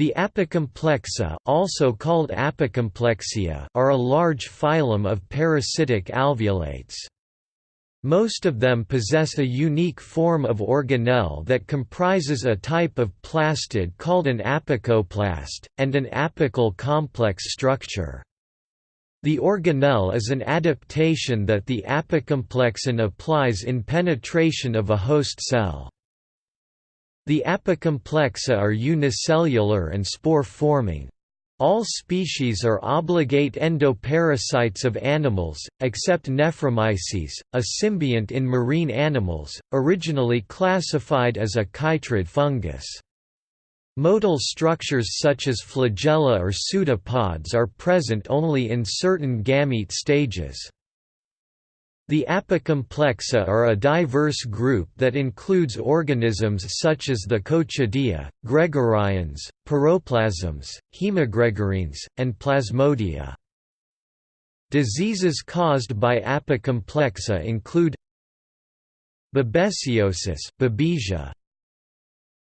The Apicomplexa, also called Apicomplexia, are a large phylum of parasitic alveolates. Most of them possess a unique form of organelle that comprises a type of plastid called an apicoplast, and an apical complex structure. The organelle is an adaptation that the apicomplexan applies in penetration of a host cell. The apicomplexa are unicellular and spore-forming. All species are obligate endoparasites of animals, except Nephromyces, a symbiont in marine animals, originally classified as a chytrid fungus. Motile structures such as flagella or pseudopods are present only in certain gamete stages. The apicomplexa are a diverse group that includes organisms such as the Coccidia, Gregarines, Piroplasms, Hemogregarines, and Plasmodia. Diseases caused by apicomplexa include Babesiosis, Babesia,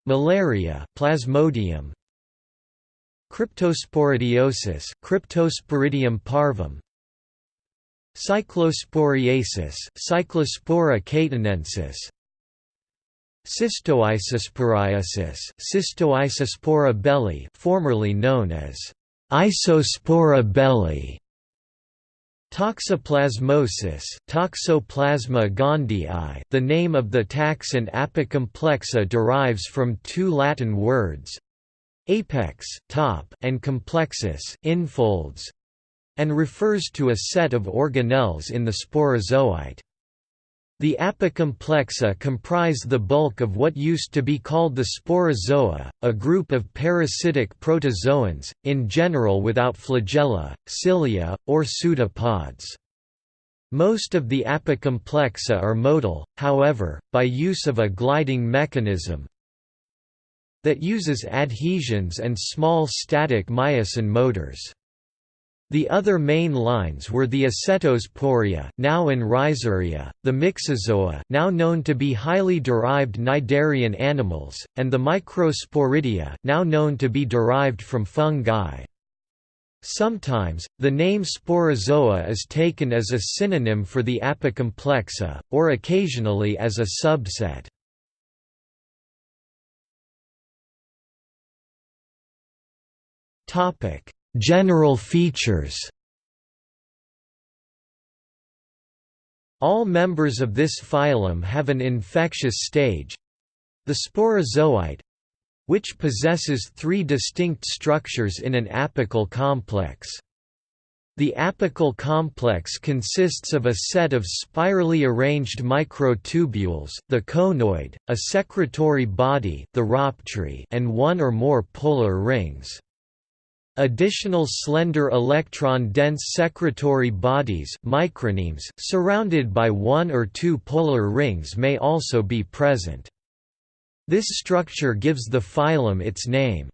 Malaria, Plasmodium, Cryptosporidiosis, Cryptosporidium parvum, Cyclosporiasis, Cyclospora cayetanensis, Cystoisosporiasis, Cystoisospora belli, formerly known as Isospora belli. Toxoplasmosis, Toxoplasma gondii. The name of the taxon Apicomplexa derives from two Latin words, apex, top, and complexus, infolds, and refers to a set of organelles in the sporozoite. The apicomplexa comprise the bulk of what used to be called the sporozoa, a group of parasitic protozoans, in general without flagella, cilia, or pseudopods. Most of the apicomplexa are motile, however, by use of a gliding mechanism that uses adhesins and small static myosin motors. The other main lines were the Acetosporia, now in Rhizaria, the Myxozoa, now known to be highly derived cnidarian animals, and the Microsporidia, now known to be derived from fungi. Sometimes, the name sporozoa is taken as a synonym for the apicomplexa, or occasionally as a subset. Topic General features All members of this phylum have an infectious stage the sporozoite which possesses three distinct structures in an apical complex. The apical complex consists of a set of spirally arranged microtubules, the conoid, a secretory body, the rhoptry, and one or more polar rings. Additional slender electron-dense secretory bodies micronemes surrounded by one or two polar rings may also be present. This structure gives the phylum its name.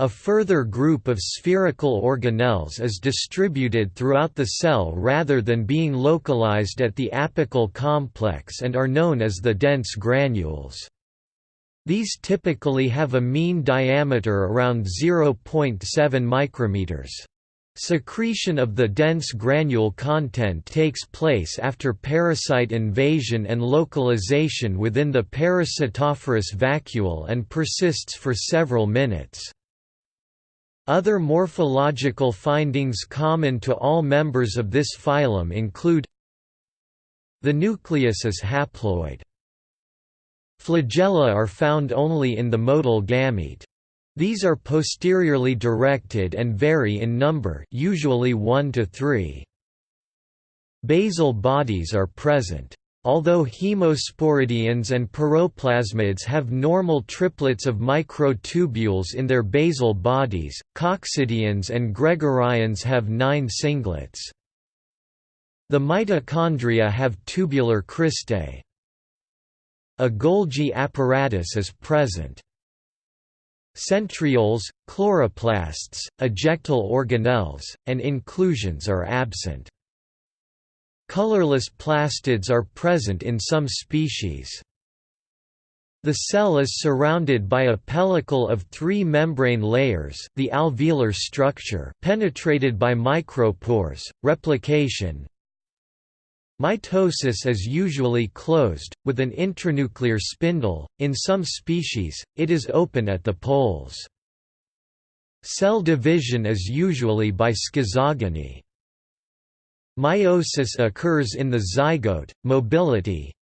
A further group of spherical organelles is distributed throughout the cell rather than being localized at the apical complex and are known as the dense granules. These typically have a mean diameter around 0.7 micrometers. Secretion of the dense granule content takes place after parasite invasion and localization within the parasitophorous vacuole and persists for several minutes. Other morphological findings common to all members of this phylum include The nucleus is haploid. Flagella are found only in the motile gamete. These are posteriorly directed and vary in number usually 1 to 3. Basal bodies are present. Although hemosporidians and piroplasmids have normal triplets of microtubules in their basal bodies, coccidians and gregarines have nine singlets. The mitochondria have tubular cristae. A Golgi apparatus is present. Centrioles, chloroplasts, ejectile organelles, and inclusions are absent. Colorless plastids are present in some species. The cell is surrounded by a pellicle of three membrane layers the alveolar structure penetrated by micropores, replication, Mitosis is usually closed, with an intranuclear spindle, in some species, it is open at the poles. Cell division is usually by schizogony. Meiosis occurs in the zygote, mobility,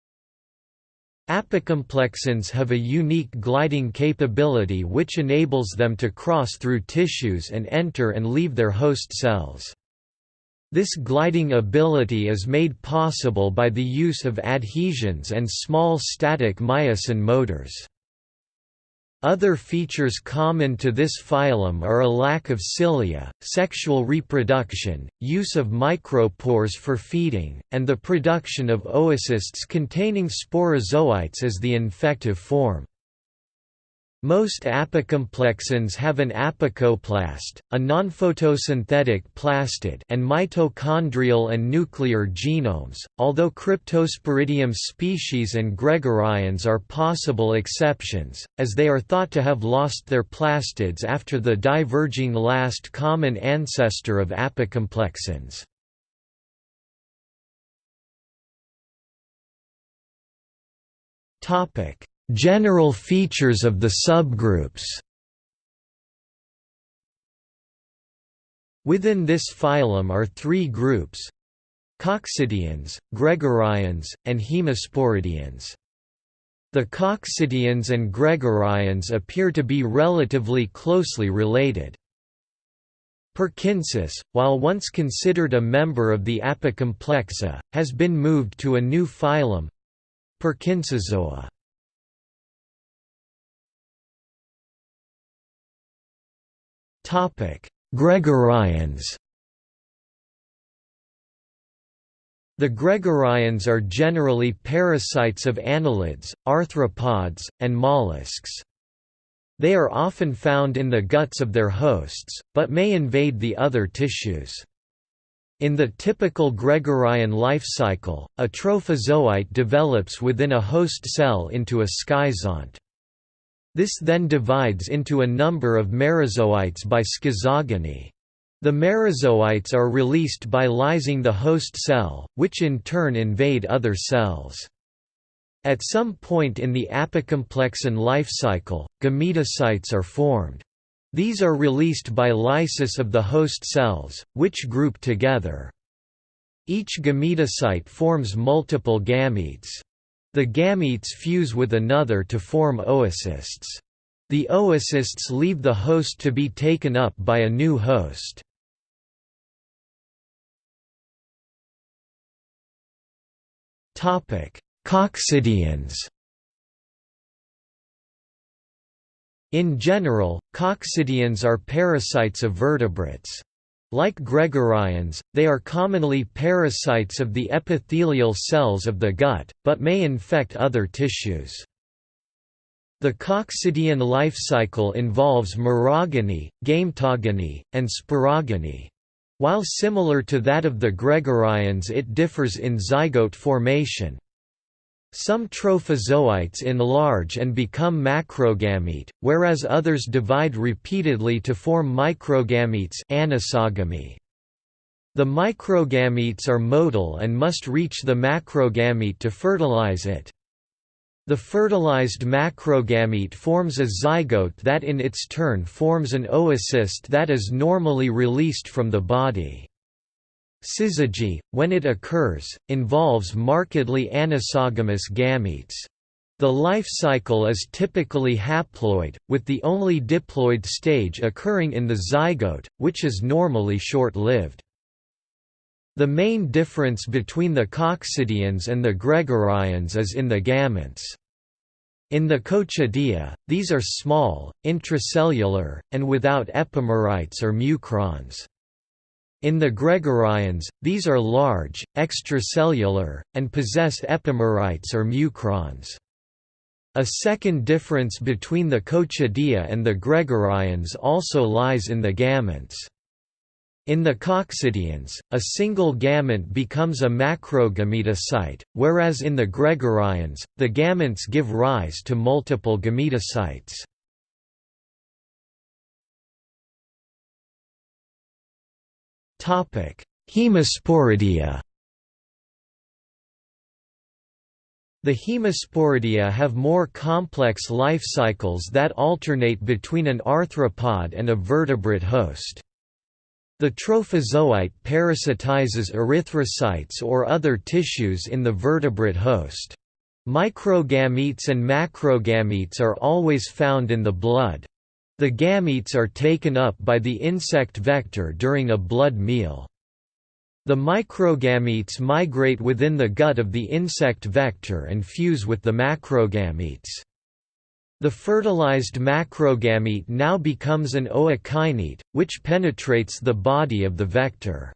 Apicomplexans have a unique gliding capability which enables them to cross through tissues and enter and leave their host cells. This gliding ability is made possible by the use of adhesins and small static myosin motors. Other features common to this phylum are a lack of cilia, sexual reproduction, use of micropores for feeding, and the production of oocysts containing sporozoites as the infective form. Most apicomplexans have an apicoplast, a nonphotosynthetic plastid and mitochondrial and nuclear genomes, although Cryptosporidium species and Gregarines are possible exceptions, as they are thought to have lost their plastids after the diverging last common ancestor of apicomplexans. Topic General features of the subgroups Within this phylum are three groups Coccidians, Gregarines, and Hemosporidians. The Coccidians and Gregarines appear to be relatively closely related. Perkinsus, while once considered a member of the Apicomplexa, has been moved to a new phylum Perkinsozoa. Gregarines The Gregarines are generally parasites of annelids, arthropods, and mollusks. They are often found in the guts of their hosts, but may invade the other tissues. In the typical Gregarine life cycle, a trophozoite develops within a host cell into a schizont. This then divides into a number of merozoites by schizogony. The merozoites are released by lysing the host cell, which in turn invade other cells. At some point in the apicomplexan life cycle, gametocytes are formed. These are released by lysis of the host cells, which group together. Each gametocyte forms multiple gametes. The gametes fuse with another to form oocysts. The oocysts leave the host to be taken up by a new host. Coccidians In general, coccidians are parasites of vertebrates. Like gregarines, they are commonly parasites of the epithelial cells of the gut, but may infect other tissues. The coccidian life cycle involves merogony, gametogony, and sporogony. While similar to that of the gregarines it differs in zygote formation. Some trophozoites enlarge and become macrogamete, whereas others divide repeatedly to form microgametes anisogamy. The microgametes are motile and must reach the macrogamete to fertilize it. The fertilized macrogamete forms a zygote that in its turn forms an oocyst that is normally released from the body. Syzygy, when it occurs, involves markedly anisogamous gametes. The life cycle is typically haploid, with the only diploid stage occurring in the zygote, which is normally short-lived. The main difference between the coccidians and the gregarines is in the gametes. In the Coccidia, these are small, intracellular, and without epimerites or mucrons. In the Gregarines, these are large, extracellular, and possess epimerites or mucrons. A second difference between the Coccidia and the Gregarines also lies in the gametes. In the coccidians, a single gamete becomes a macrogametocyte, whereas in the Gregarines, the gametes give rise to multiple gametocytes. Hemosporidia The Hemosporidia have more complex life cycles that alternate between an arthropod and a vertebrate host. The trophozoite parasitizes erythrocytes or other tissues in the vertebrate host. Microgametes and macrogametes are always found in the blood. The gametes are taken up by the insect vector during a blood meal. The microgametes migrate within the gut of the insect vector and fuse with the macrogametes. The fertilized macrogamete now becomes an ookinete, which penetrates the body of the vector.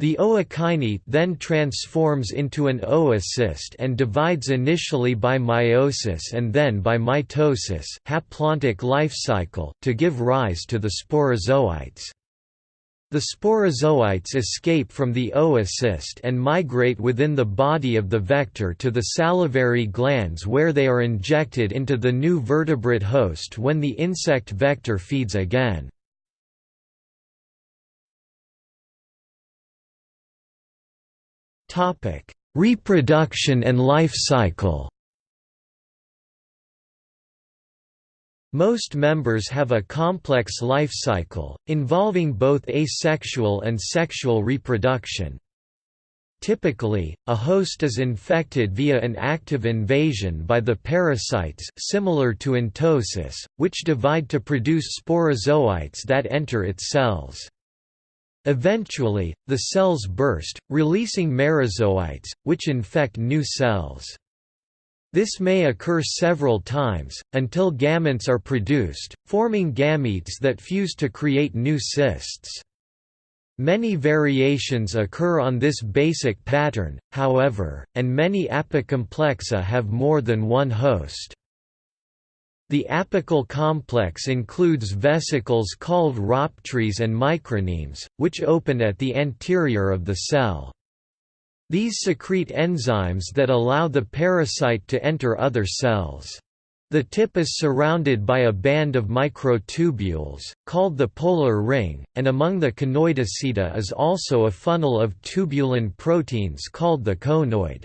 The ookinete then transforms into an oocyst and divides initially by meiosis and then by mitosis haplontic life cycle to give rise to the sporozoites. The sporozoites escape from the oocyst and migrate within the body of the vector to the salivary glands where they are injected into the new vertebrate host when the insect vector feeds again. Reproduction and life cycle Most members have a complex life cycle, involving both asexual and sexual reproduction. Typically, a host is infected via an active invasion by the parasites similar to entosis, which divide to produce sporozoites that enter its cells. Eventually, the cells burst, releasing merozoites, which infect new cells. This may occur several times, until gametes are produced, forming gametes that fuse to create new cysts. Many variations occur on this basic pattern, however, and many apicomplexa have more than one host. The apical complex includes vesicles called rhoptries and micronemes, which open at the anterior of the cell. These secrete enzymes that allow the parasite to enter other cells. The tip is surrounded by a band of microtubules, called the polar ring, and among the Conoidasida is also a funnel of tubulin proteins called the conoid.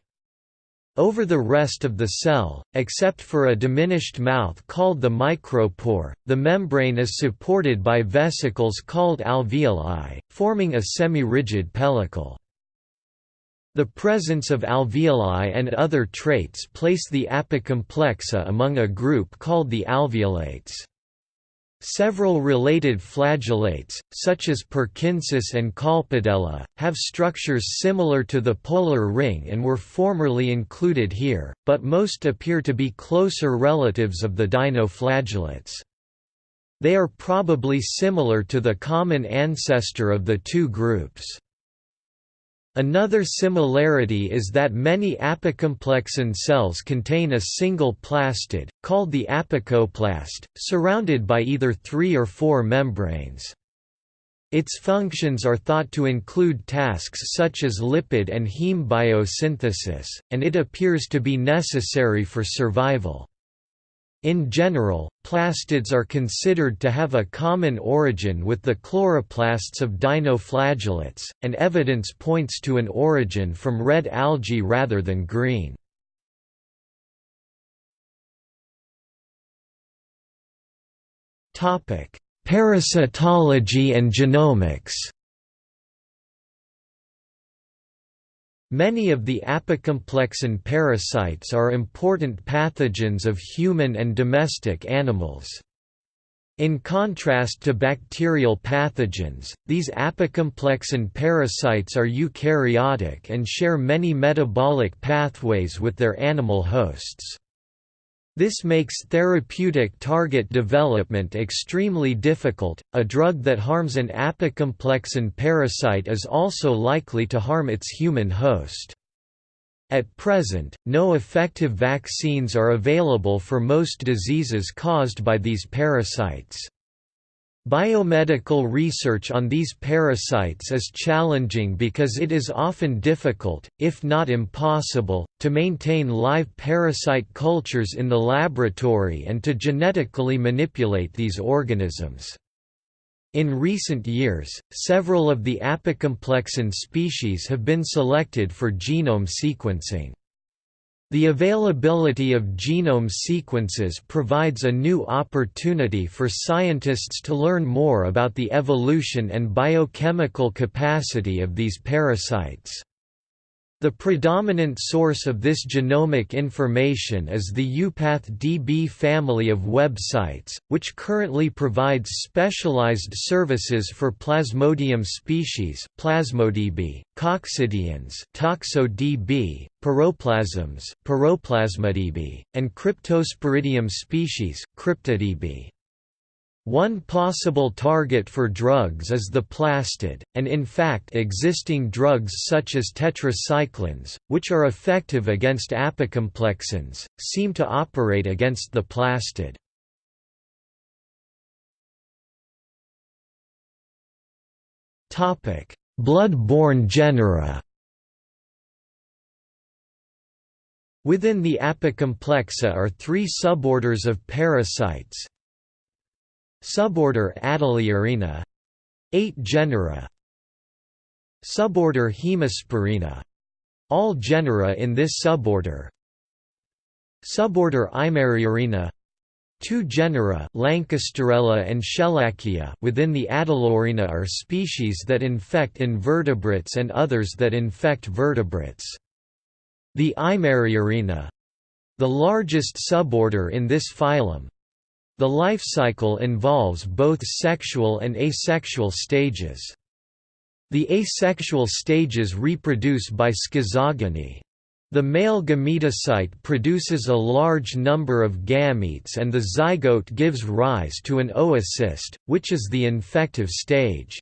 Over the rest of the cell, except for a diminished mouth called the micropore, the membrane is supported by vesicles called alveoli, forming a semi-rigid pellicle. The presence of alveoli and other traits place the apicomplexa among a group called the alveolates. Several related flagellates, such as Perkinsus and Colpodella, have structures similar to the polar ring and were formerly included here, but most appear to be closer relatives of the dinoflagellates. They are probably similar to the common ancestor of the two groups. Another similarity is that many apicomplexan cells contain a single plastid, called the apicoplast, surrounded by either three or four membranes. Its functions are thought to include tasks such as lipid and heme biosynthesis, and it appears to be necessary for survival. In general, plastids are considered to have a common origin with the chloroplasts of dinoflagellates, and evidence points to an origin from red algae rather than green. Parasitology and genomics Many of the apicomplexan parasites are important pathogens of human and domestic animals. In contrast to bacterial pathogens, these apicomplexan parasites are eukaryotic and share many metabolic pathways with their animal hosts. This makes therapeutic target development extremely difficult. A drug that harms an apicomplexan parasite is also likely to harm its human host. At present, no effective vaccines are available for most diseases caused by these parasites. Biomedical research on these parasites is challenging because it is often difficult, if not impossible, to maintain live parasite cultures in the laboratory and to genetically manipulate these organisms. In recent years, several of the apicomplexan species have been selected for genome sequencing. The availability of genome sequences provides a new opportunity for scientists to learn more about the evolution and biochemical capacity of these parasites. The predominant source of this genomic information is the EuPathDB family of websites, which currently provides specialized services for Plasmodium species Plasmodb, coccidians ToxoDB, piroplasms Piroplasmodb, and Cryptosporidium species CryptoDB. One possible target for drugs is the plastid, and in fact existing drugs such as tetracyclines, which are effective against apicomplexans, seem to operate against the plastid. Blood-borne genera Within the Apicomplexa are three suborders of parasites, Suborder Adeleorina 8 genera. Suborder Hemosporina all genera in this suborder. Suborder Eimeriorina Two genera Lankesterella and Schellackia within the Adeleorina are species that infect invertebrates and others that infect vertebrates. The Eimeriorina the largest suborder in this phylum, the life cycle involves both sexual and asexual stages. The asexual stages reproduce by schizogony. The male gametocyte produces a large number of gametes and the zygote gives rise to an oocyst, which is the infective stage.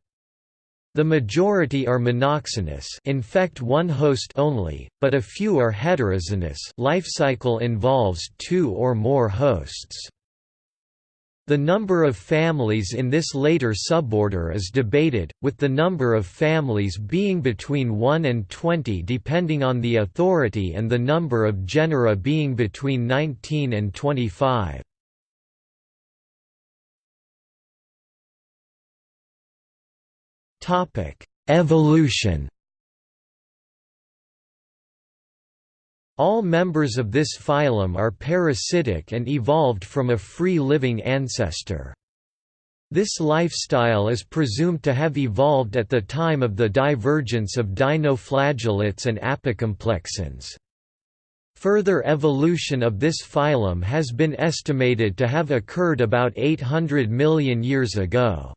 The majority are monoxenous infect one host only, but a few are heteroxenous life cycle involves two or more hosts. The number of families in this later suborder is debated, with the number of families being between 1 and 20 depending on the authority and the number of genera being between 19 and 25. Evolution All members of this phylum are parasitic and evolved from a free-living ancestor. This lifestyle is presumed to have evolved at the time of the divergence of dinoflagellates and apicomplexans. Further evolution of this phylum has been estimated to have occurred about 800 million years ago.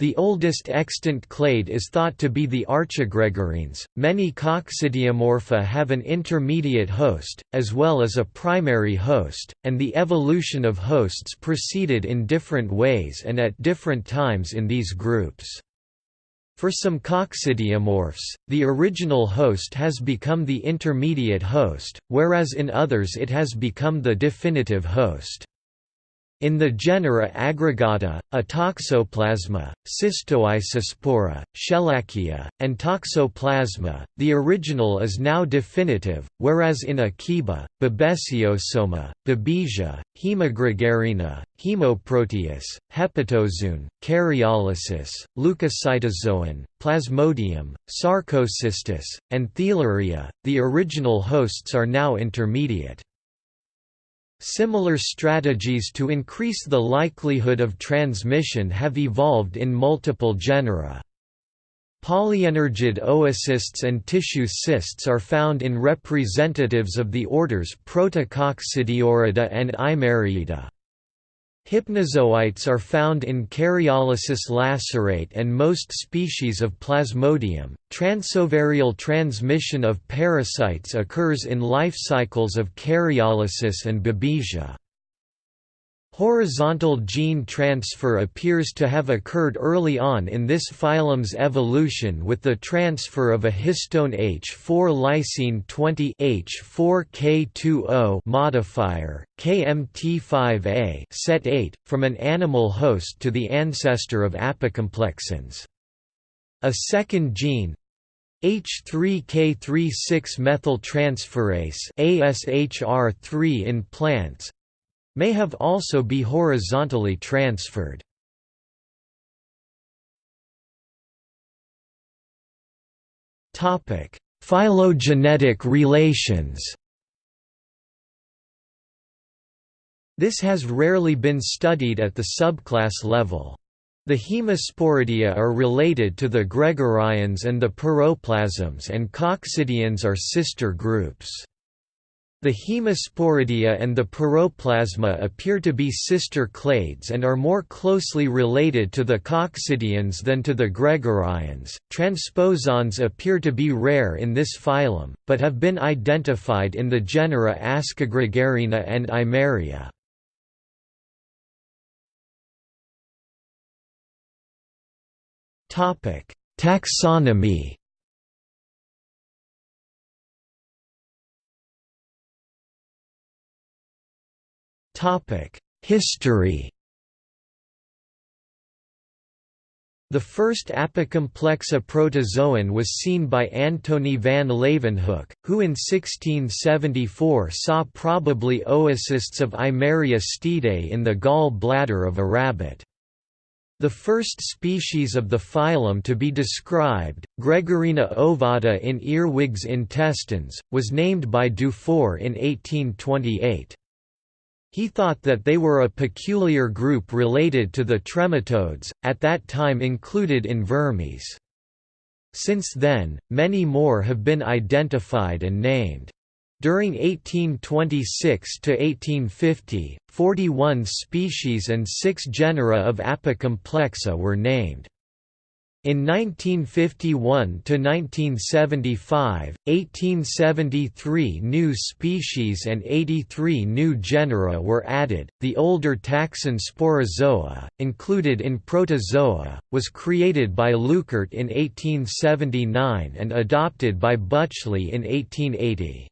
The oldest extant clade is thought to be the archigregarines. Many coccidiomorpha have an intermediate host, as well as a primary host, and the evolution of hosts proceeded in different ways and at different times in these groups. For some coccidiomorphs, the original host has become the intermediate host, whereas in others it has become the definitive host. In the genera Aggregata, Atoxoplasma, Cystoisospora, Schellackia, and Toxoplasma, the original is now definitive, whereas in Akiba, Babesiosoma, Babesia, Hemogregarina, Hemoproteus, Hepatozoon, Karyolysus, Leucocytozoon, Plasmodium, Sarcocystis, and Theileria, the original hosts are now intermediate. Similar strategies to increase the likelihood of transmission have evolved in multiple genera. Polyenergid oocysts and tissue cysts are found in representatives of the orders Protococcidiorida and Eimeriida. Hypnozoites are found in Karyolysus lacerate and most species of Plasmodium. Transovarial transmission of parasites occurs in life cycles of Karyolysus and Babesia. Horizontal gene transfer appears to have occurred early on in this phylum's evolution with the transfer of a histone H4 lysine 20 H4K20 modifier, KMT5A set 8, from an animal host to the ancestor of apicomplexans. A second gene, H3K36 methyltransferase ASHR3 in plants may have also be horizontally transferred. Topic: Phylogenetic relations. This has rarely been studied at the subclass level. The Hemosporidia are related to the Gregarines and the Piroplasms and Coccidians are sister groups. The Hemosporidia and the Piroplasma appear to be sister clades and are more closely related to the Coccidians than to the Gregarines. Transposons appear to be rare in this phylum, but have been identified in the genera Ascogregarina and Eimeria. Topic: Taxonomy History The first apicomplexa protozoan was seen by Antony van Leeuwenhoek, who in 1674 saw probably oocysts of Eimeria stiedae in the gall bladder of a rabbit. The first species of the phylum to be described, Gregarina ovata in earwigs intestines, was named by Dufour in 1828. He thought that they were a peculiar group related to the trematodes, at that time included in Vermes. Since then, many more have been identified and named. During 1826 to 1850, 41 species and 6 genera of Apicomplexa were named. In 1951–1975, 1873 new species and 83 new genera were added. The older taxon Sporozoa, included in Protozoa, was created by Leuckart in 1879 and adopted by Bütschli in 1880.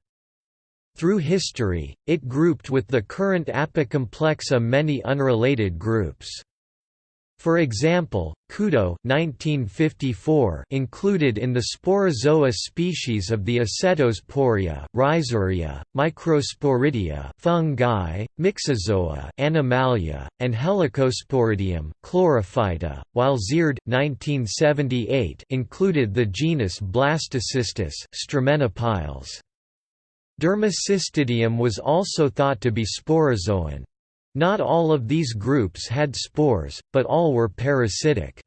Through history, it grouped with the current Apicomplexa many unrelated groups. For example, Kudo 1954 included in the Sporozoa species of the Acetosporia, Rhizaria, Microsporidia, fungi, Myxozoa, Animalia, and Helicosporidium, Chlorophyta, while Zierdt 1978 included the genus Blastocystis, Stramenopiles. Dermacystidium was also thought to be sporozoan. Not all of these groups had spores, but all were parasitic.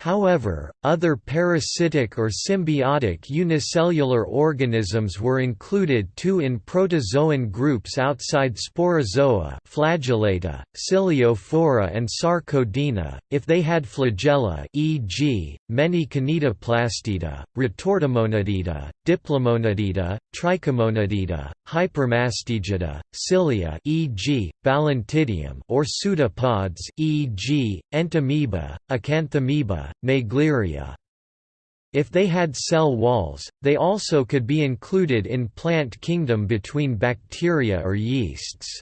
However, other parasitic or symbiotic unicellular organisms were included too in protozoan groups outside Sporozoa flagellata, Ciliophora and Sarcodina, if they had flagella e.g., many Kinetoplastida, Retortomonadida, Diplomonadida, Trichomonadida, Hypermastigida, cilia e.g., Balantidium or pseudopods e.g., Entamoeba, Acanthamoeba, Naegleria. If they had cell walls, they also could be included in plant kingdom between bacteria or yeasts.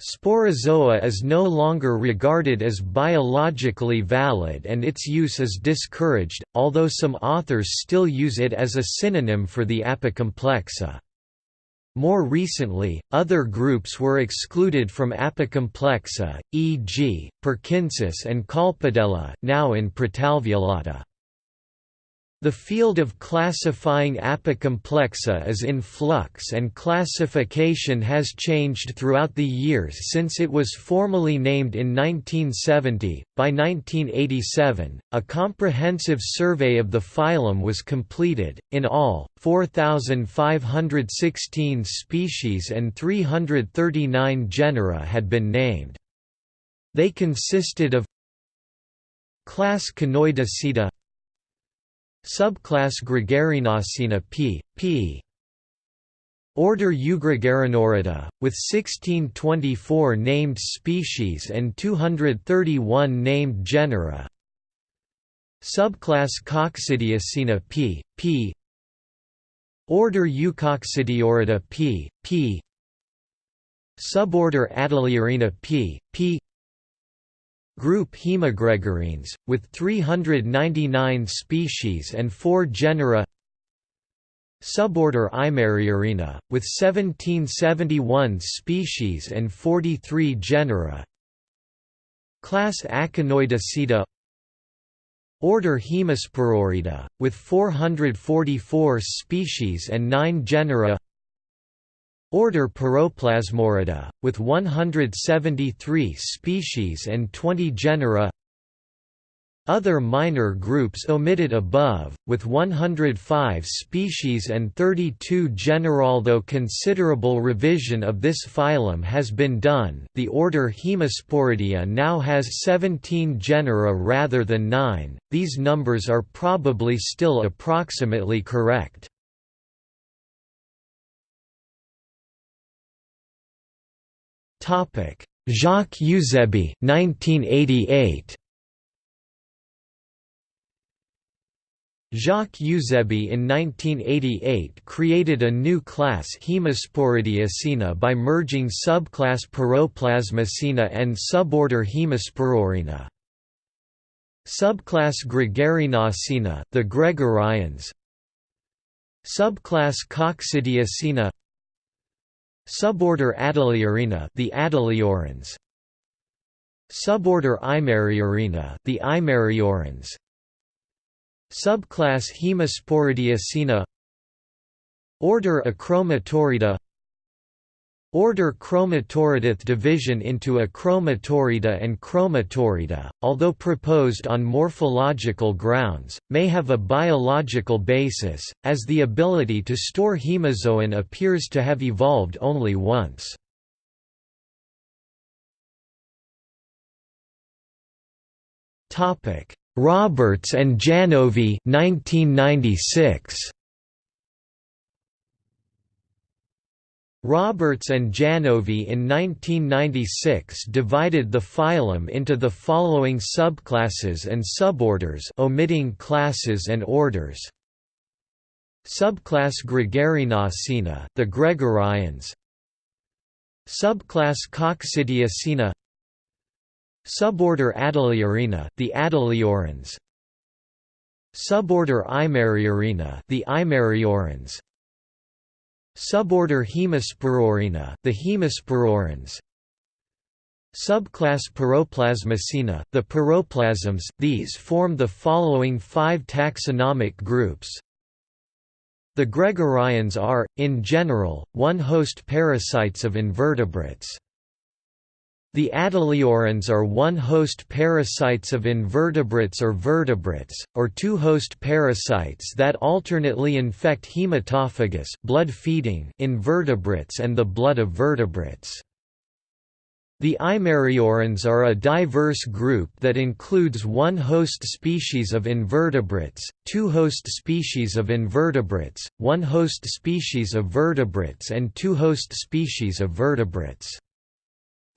Sporozoa is no longer regarded as biologically valid and its use is discouraged, although some authors still use it as a synonym for the apicomplexa. More recently, other groups were excluded from apicomplexa, e.g., Perkinsus and Colpodella now in Protalveolata. The field of classifying apicomplexa is in flux and classification has changed throughout the years since it was formally named in 1970. By 1987, a comprehensive survey of the phylum was completed. In all, 4,516 species and 339 genera had been named. They consisted of Class Conoidasida Subclass Gregarinacina p. p. Order Eugregarinorida, with 1624 named species and 231 named genera Subclass Coccidiacina p. p. Order Eucoccidiorida p. p. Suborder Adeleorina p. p. Group Haemogregarines, with 399 species and 4 genera. Suborder Eimeriorina, with 1771 species and 43 genera. Class Aconoidasida Order Hemospororida, with 444 species and 9 genera Order Piroplasmorida, with 173 species and 20 genera other minor groups omitted above, with 105 species and 32 genera. Although considerable revision of this phylum has been done, the order Hemosporidia now has 17 genera rather than 9. These numbers are probably still approximately correct. Jacques Euzéby 1988 Jacques Euzéby in 1988 created a new class Hemosporidiacina by merging subclass Piroplasmacina and suborder Hemospororina. Subclass Gregarinacina, the Gregarines. Subclass Coccidiacina. Suborder Adeleorina, the Adeleorans. Suborder Eimeriorina, the Eimeriorans. Subclass Hemosporidiacina Order Achromatorida Order Chromatoridath division into a Achromatorida and Chromatorida, although proposed on morphological grounds, may have a biological basis, as the ability to store hemozoin appears to have evolved only once. Roberts and Janovy 1996. Roberts and Janovy in 1996 divided the phylum into the following subclasses and suborders omitting classes and orders. Subclass Gregarinacina, the Gregarines. Subclass Coccidiacina Suborder Adeleorina, the Adeleorans. Suborder Eimeriorina, the Eimeriorans. Suborder Hemospororina, the Hemospororans. Subclass Piroplasmacina, the piroplasms. These form the following five taxonomic groups. The Gregarines are, in general, one-host parasites of invertebrates. The adeleorans are one-host parasites of invertebrates or vertebrates, or two-host parasites that alternately infect hematophagous blood-feeding invertebrates and the blood of vertebrates. The Eimeriorans are a diverse group that includes one host species of invertebrates, two host species of invertebrates, one host species of vertebrates and two host species of vertebrates.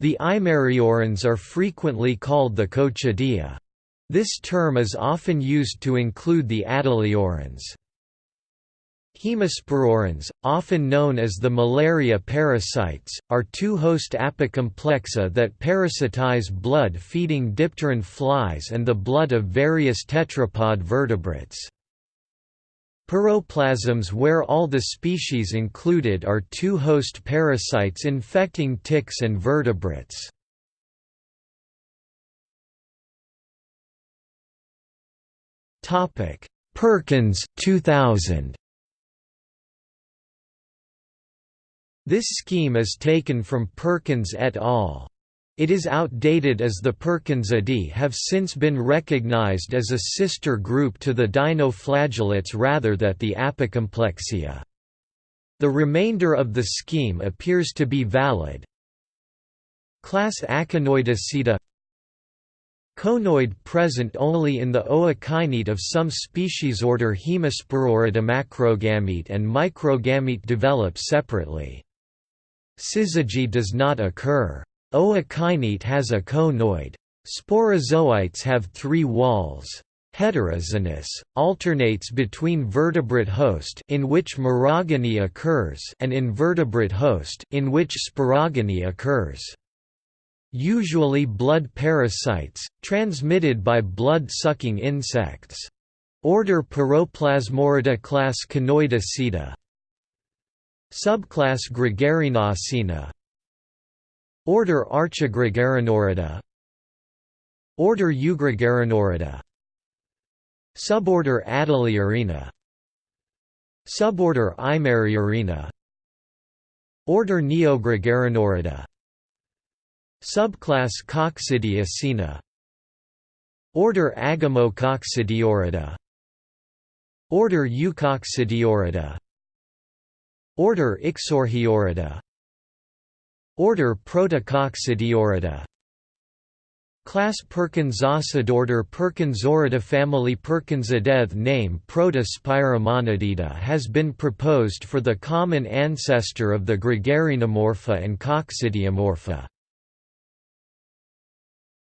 The Eimeriorans are frequently called the Coccidia. This term is often used to include the Adeleorans. Hemospororans, often known as the malaria parasites, are two-host apicomplexa that parasitize blood-feeding dipteran flies and the blood of various tetrapod vertebrates. Piroplasms where all the species included are two host parasites infecting ticks and vertebrates. Perkins 2000. This scheme is taken from Perkins et al. It is outdated as the Perkinsidae have since been recognized as a sister group to the dinoflagellates rather than the Apicomplexia. The remainder of the scheme appears to be valid. Class Aconoidasida Conoid present only in the ookinete of some species order Hemospororida macrogamete and microgamete develop separately. Syzygy does not occur. Ookinete has a conoid. Sporozoites have three walls. Heteroxenous, alternates between vertebrate host in which merogony occurs and invertebrate host in which sporogony occurs usually blood parasites, transmitted by blood-sucking insects. Order Piroplasmorida class Conoidasida Subclass Gregarinacina Order Archigregarinoridae Order Eugregarinoridae Suborder Adeleorina Suborder Eimeriorina Order Neogregarinoridae Subclass Coccidiacina. Order Agamococcidioridea Order Eucoccidioridea Order Ixorhioridae Order Protococcidiorida Class Perkinsocidea Order Perkinsorida Family Perkinsidae name Protospiromonadida has been proposed for the common ancestor of the Gregarinomorpha and Coccidiomorpha.